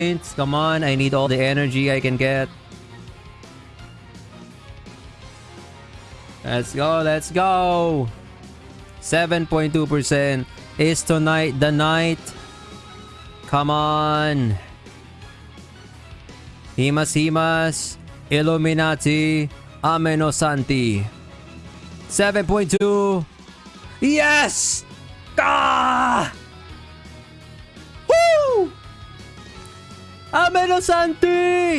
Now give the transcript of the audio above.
Come on, I need all the energy I can get. Let's go, let's go. 7.2% is tonight the night. Come on. Himas Himas. Illuminati. Amenosanti. 7.2. Yes! ¡Amenos Santi!